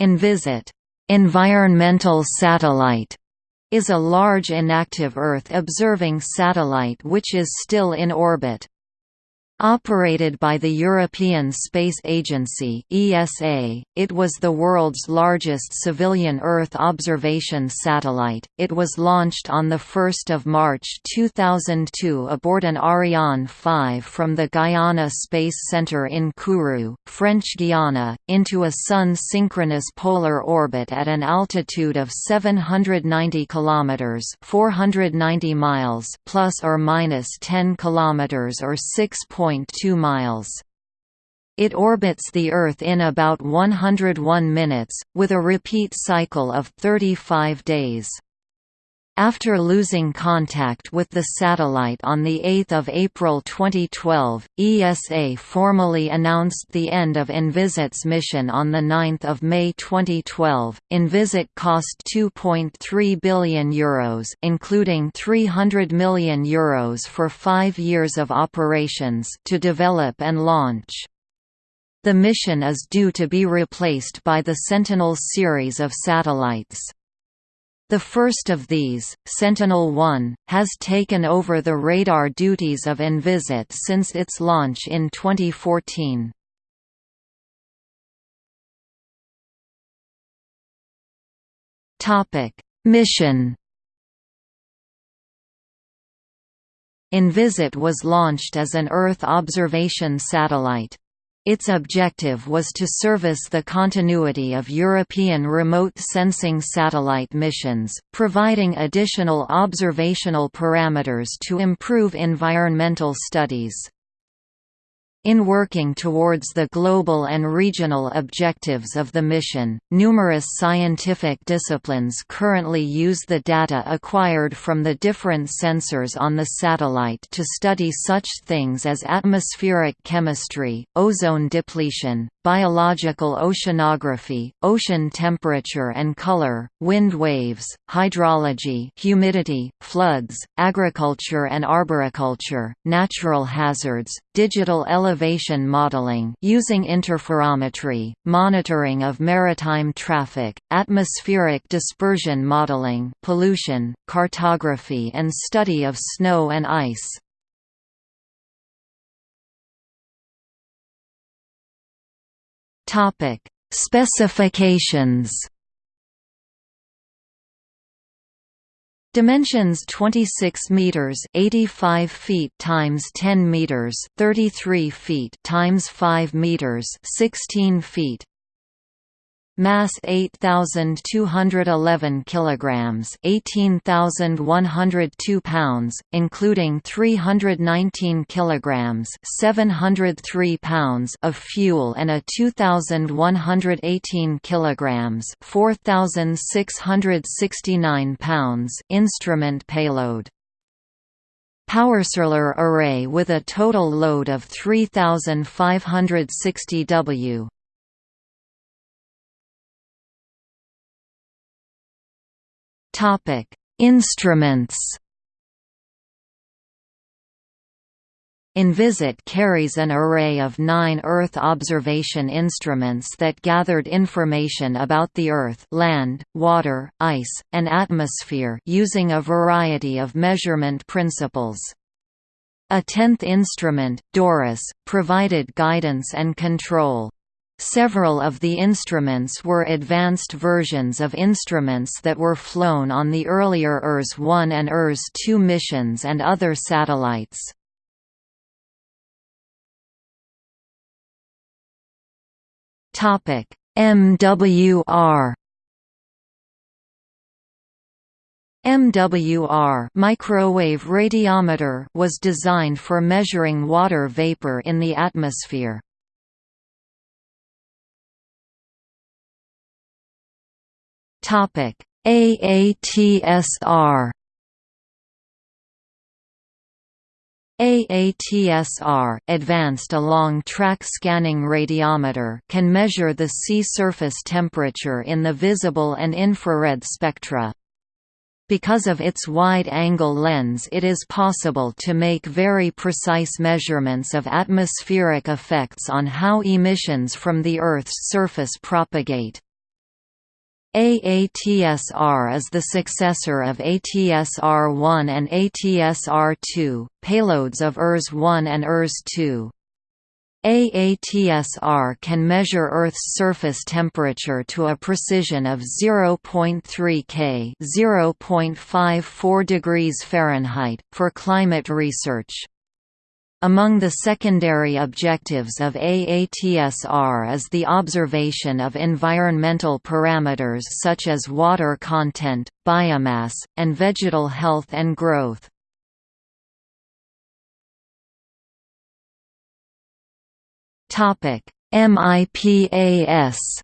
Envisat environmental satellite is a large inactive Earth-observing satellite which is still in orbit. Operated by the European Space Agency (ESA), it was the world's largest civilian Earth observation satellite. It was launched on the 1st of March 2002 aboard an Ariane 5 from the Guyana Space Center in Kourou, French Guiana, into a sun-synchronous polar orbit at an altitude of 790 kilometers (490 miles) plus or minus 10 kilometers or 6. 1.2 miles. It orbits the Earth in about 101 minutes, with a repeat cycle of 35 days. After losing contact with the satellite on 8 April 2012, ESA formally announced the end of Envisat's mission on 9 May 2012. Envisat cost €2.3 billion Euros, including €300 million Euros for five years of operations to develop and launch. The mission is due to be replaced by the Sentinel series of satellites. The first of these, Sentinel-1, has taken over the radar duties of Envisat since its launch in 2014. Mission Envisat was launched as an Earth observation satellite. Its objective was to service the continuity of European remote sensing satellite missions, providing additional observational parameters to improve environmental studies. In working towards the global and regional objectives of the mission, numerous scientific disciplines currently use the data acquired from the different sensors on the satellite to study such things as atmospheric chemistry, ozone depletion, biological oceanography, ocean temperature and color, wind waves, hydrology humidity, floods, agriculture and arboriculture, natural hazards, digital elevation modeling using interferometry, monitoring of maritime traffic, atmospheric dispersion modeling, pollution, cartography and study of snow and ice. Topic: Specifications Dimensions 26 meters, 85 feet times 10 meters, 33 feet times 5 meters, 16 feet. Mass 8211 kilograms, 18102 pounds, including 319 kilograms, 703 pounds of fuel and a 2118 kilograms, 4669 pounds instrument payload. Powersolar array with a total load of 3560 W. Topic: Instruments. Envisat carries an array of nine Earth observation instruments that gathered information about the Earth land, water, ice, and atmosphere using a variety of measurement principles. A tenth instrument, DORIS, provided guidance and control. Several of the instruments were advanced versions of instruments that were flown on the earlier ERS-1 and ERS-2 missions and other satellites. MWR MWR microwave radiometer was designed for measuring water vapor in the atmosphere. Topic: AATSR AATSR Advanced Along Track Scanning Radiometer can measure the sea surface temperature in the visible and infrared spectra. Because of its wide-angle lens it is possible to make very precise measurements of atmospheric effects on how emissions from the Earth's surface propagate. AATSR is the successor of ATSR-1 and ATSR-2, payloads of ERS-1 and ERS-2. AATSR can measure Earth's surface temperature to a precision of 0.3 K (0.54 degrees Fahrenheit) for climate research. Among the secondary objectives of AATSR is the observation of environmental parameters such as water content, biomass, and vegetal health and growth. MIPAS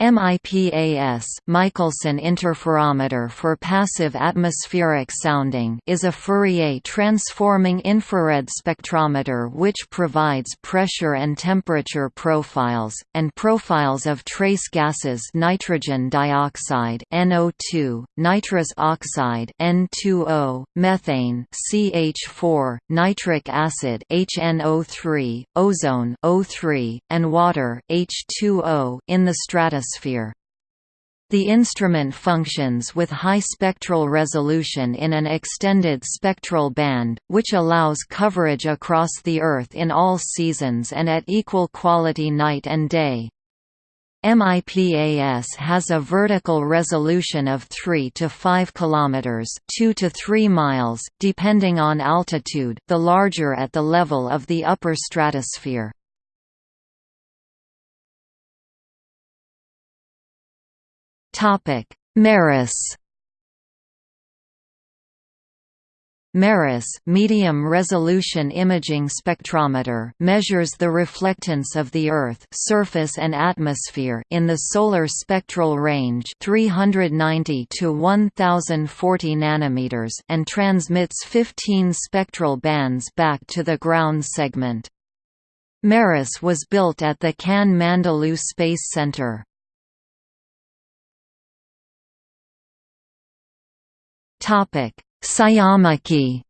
MIPAS Michelson Interferometer for Passive Atmospheric Sounding is a Fourier transforming infrared spectrometer which provides pressure and temperature profiles, and profiles of trace gases nitrogen dioxide NO2, nitrous oxide N2O, methane CH4, nitric acid HNO3, ozone O3, and water H2O in the stratosphere atmosphere. The instrument functions with high spectral resolution in an extended spectral band, which allows coverage across the Earth in all seasons and at equal quality night and day. MIPAS has a vertical resolution of 3 to 5 kilometers, 2 to 3 miles, depending on altitude, the larger at the level of the upper stratosphere. MERIS MERIS medium resolution imaging spectrometer measures the reflectance of the Earth surface and atmosphere in the solar spectral range 390 to 1040 nanometers and transmits 15 spectral bands back to the ground segment. MERIS was built at the Cannes Mandelieu Space Center. Topic: SCIAMACHY.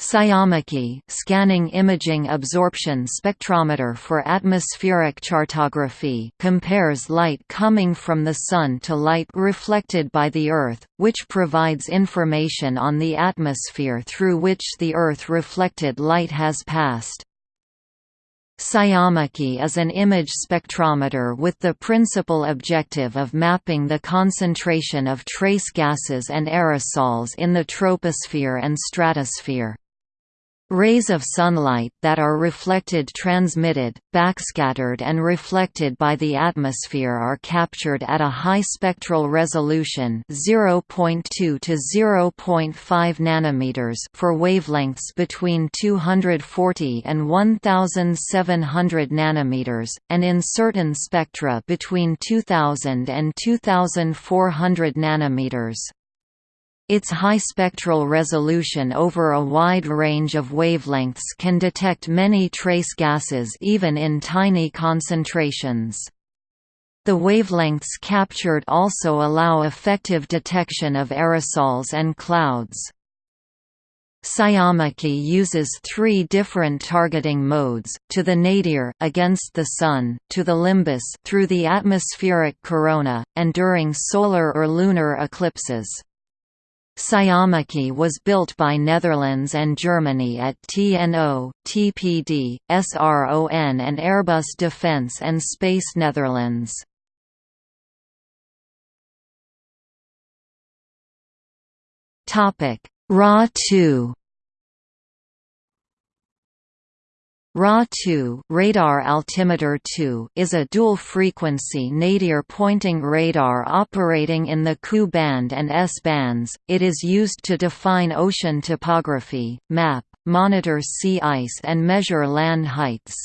SCIAMACHY scanning imaging absorption spectrometer for atmospheric chartography compares light coming from the Sun to light reflected by the Earth, which provides information on the atmosphere through which the Earth-reflected light has passed. SCIAMACHY is an image spectrometer with the principal objective of mapping the concentration of trace gases and aerosols in the troposphere and stratosphere. Rays of sunlight that are reflected transmitted, backscattered and reflected by the atmosphere are captured at a high spectral resolution 0.2 to 0.5 nanometers for wavelengths between 240 and 1700 nanometers, and in certain spectra between 2000 and 2400 nanometers. Its high spectral resolution over a wide range of wavelengths can detect many trace gases even in tiny concentrations. The wavelengths captured also allow effective detection of aerosols and clouds. SCIAMACHY uses three different targeting modes, to the nadir against the Sun, to the limbus through the atmospheric corona, and during solar or lunar eclipses. SCIAMACHY was built by Netherlands and Germany at TNO, TPD, SRON and Airbus Defence and Space Netherlands. RA-2 RA-2 radar altimeter 2 is a dual-frequency nadir-pointing radar operating in the Ku band and S bands. It is used to define ocean topography, map, monitor sea ice and measure land heights.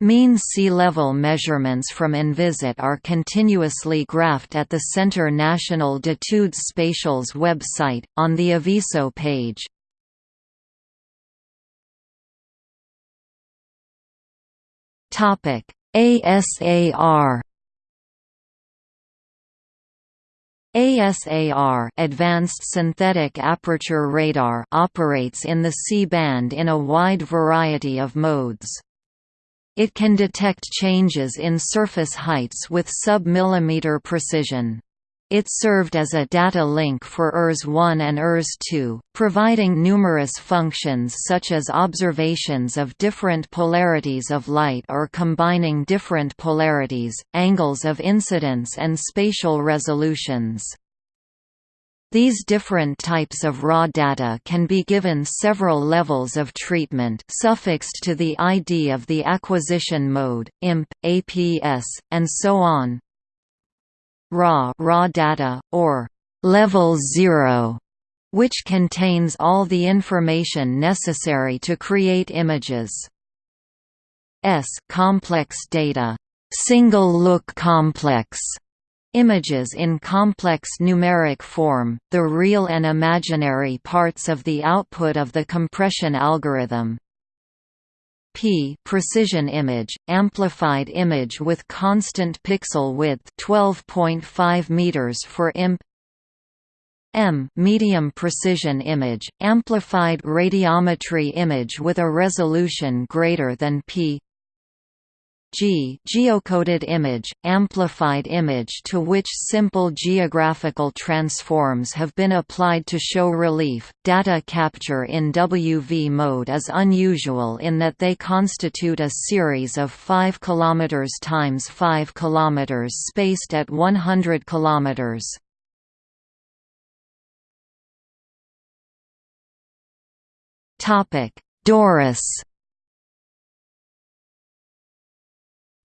Mean sea level measurements from Envisat are continuously graphed at the Centre National d'études spatiales website, on the Aviso page. Topic: ASAR ASAR Advanced Synthetic Aperture Radar operates in the C-band in a wide variety of modes. It can detect changes in surface heights with sub-millimeter precision. It served as a data link for ERS-1 and ERS-2, providing numerous functions such as observations of different polarities of light or combining different polarities, angles of incidence and spatial resolutions. These different types of raw data can be given several levels of treatment suffixed to the ID of the acquisition mode, IMP, APS, and so on, raw raw data, or level 0, which contains all the information necessary to create images. S complex data, single look complex. Images in complex numeric form, the real and imaginary parts of the output of the compression algorithm, P precision image, amplified image with constant pixel width 12.5 meters for IMP. M medium precision image, amplified radiometry image with a resolution greater than P G geocoded image, amplified image to which simple geographical transforms have been applied to show relief. Data capture in WV mode is unusual in that they constitute a series of 5 km times 5 km spaced at 100 km. Topic: Doris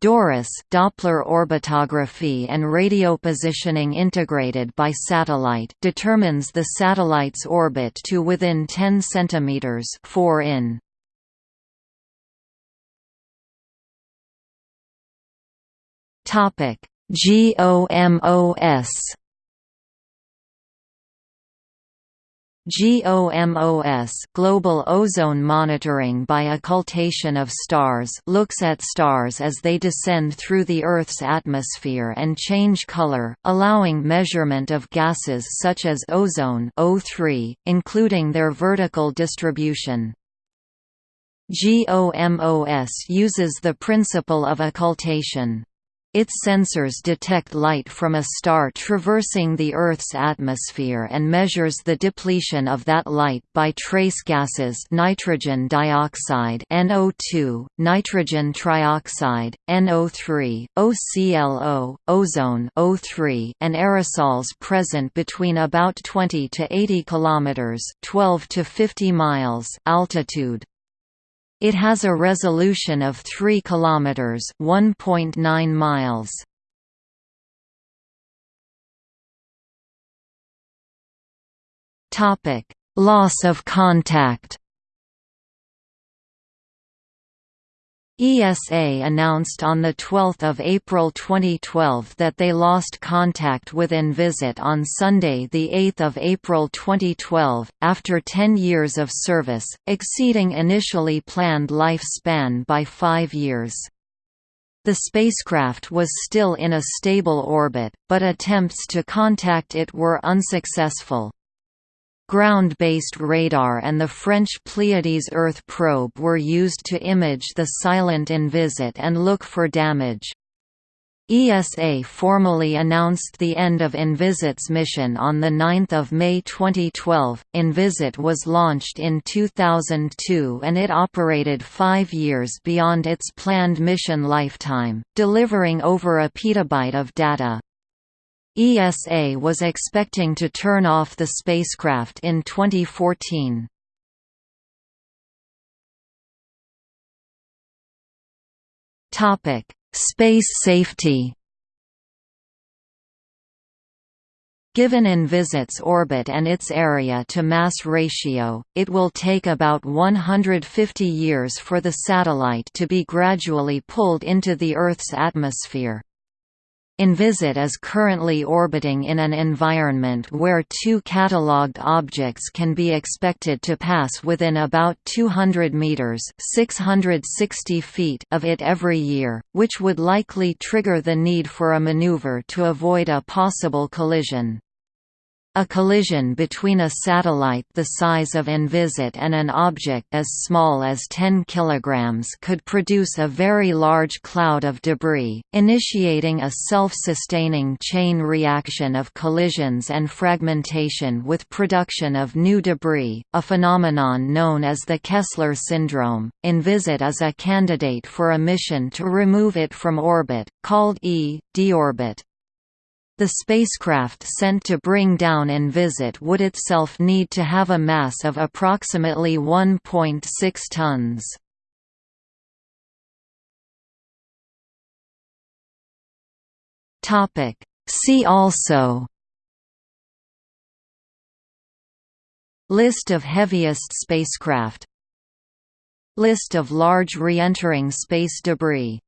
DORIS Doppler orbitography and radio positioning integrated by satellite determines the satellite's orbit to within 10 cm 4 in. Topic GOMOS GOMOS Global Ozone Monitoring by Occultation of Stars looks at stars as they descend through the Earth's atmosphere and change color, allowing measurement of gases such as ozone O3, including their vertical distribution. GOMOS uses the principle of occultation. Its sensors detect light from a star traversing the Earth's atmosphere and measures the depletion of that light by trace gases nitrogen dioxide NO2, nitrogen trioxide, NO3, OCLO, ozone O3, and aerosols present between about 20 to 80 kilometers, 12 to 50 miles altitude. It has a resolution of 3 kilometers, 1.9 miles. Topic: Loss of contact. ESA announced on 12 April 2012 that they lost contact with Envisat on Sunday 8 April 2012, after 10 years of service, exceeding initially planned lifespan by five years. The spacecraft was still in a stable orbit, but attempts to contact it were unsuccessful. Ground-based radar and the French Pleiades Earth probe were used to image the silent Envisat and look for damage. ESA formally announced the end of Envisat's mission on 9 May 2012. Envisat was launched in 2002 and it operated five years beyond its planned mission lifetime, delivering over a petabyte of data. ESA was expecting to turn off the spacecraft in 2014. Topic: Space safety. Given Envisat's orbit and its area to mass ratio, it will take about 150 years for the satellite to be gradually pulled into the Earth's atmosphere. Envisat is currently orbiting in an environment where two catalogued objects can be expected to pass within about 200 meters (660 feet) of it every year, which would likely trigger the need for a maneuver to avoid a possible collision. A collision between a satellite the size of Envisat and an object as small as 10 kg could produce a very large cloud of debris, initiating a self-sustaining chain reaction of collisions and fragmentation with production of new debris, a phenomenon known as the Kessler syndrome. Envisat is a candidate for a mission to remove it from orbit, called E. deorbit. The spacecraft sent to bring down Envisat would itself need to have a mass of approximately 1.6 tons. See also List of heaviest spacecraft List of large re-entering space debris